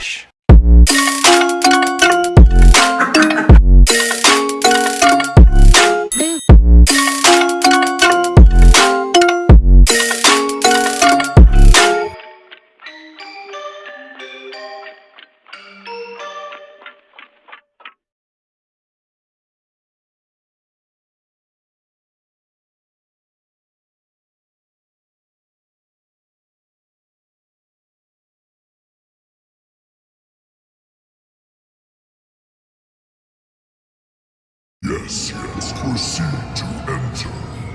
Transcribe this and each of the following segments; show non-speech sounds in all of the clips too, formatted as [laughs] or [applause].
Relaxa. Yes, yes, proceed to enter.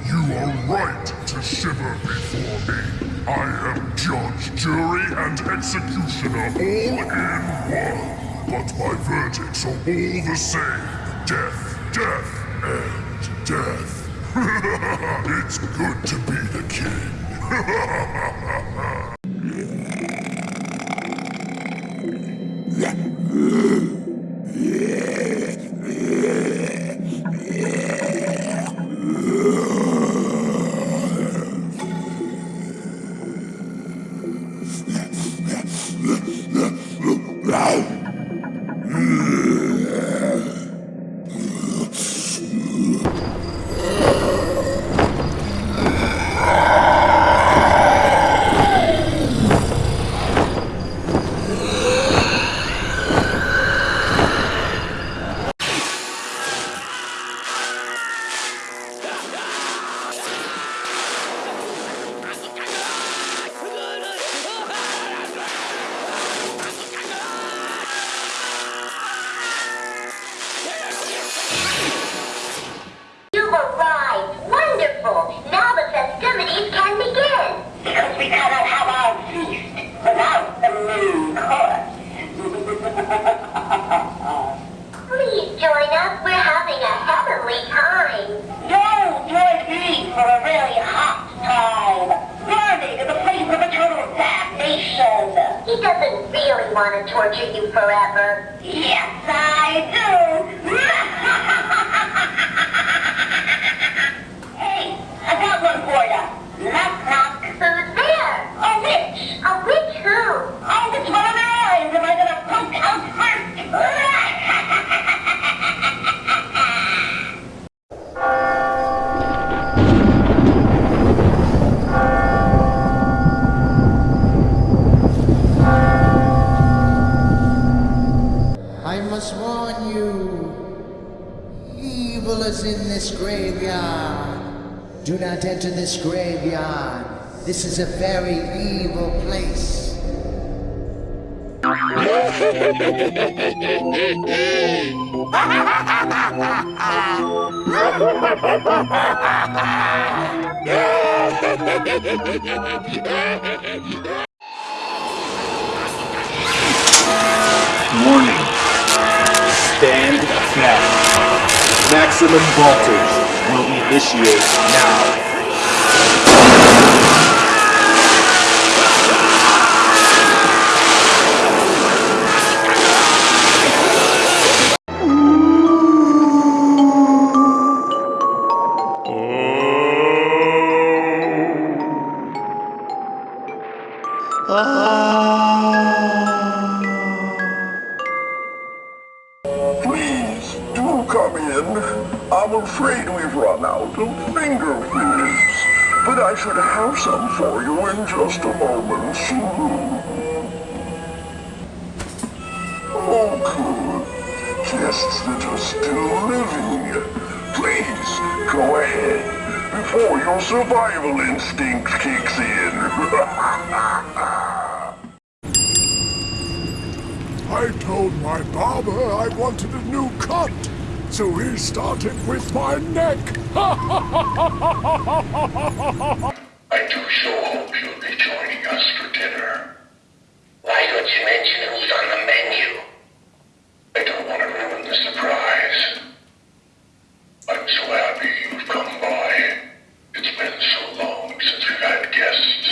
You are right to shiver before me. I am judge, jury, and executioner all in one. But my verdicts are all the same. Death, death, and death. [laughs] it's good to be the king. [laughs] want to torture you forever. Yes, I do. hey, I got one for you. Knock, knock. Who's there? A witch. A witch who? Oh, which one of their eyes am I going to poke out in this graveyard. Do not enter this graveyard. This is a very evil place. Warning. Stand back. Maximum voltage will initiate now. Afraid we've run out of finger foods. But I should have some for you in just a moment. Oh, good. Guests that are still living. Please, go ahead, before your survival instinct kicks in. [laughs] I told my barber I wanted a new cut so he started with my neck. I do so hope you'll be joining us for dinner. Why don't you mention who's on the menu? I don't want to ruin the surprise. I'm so happy you've come by. It's been so long since we've had guests.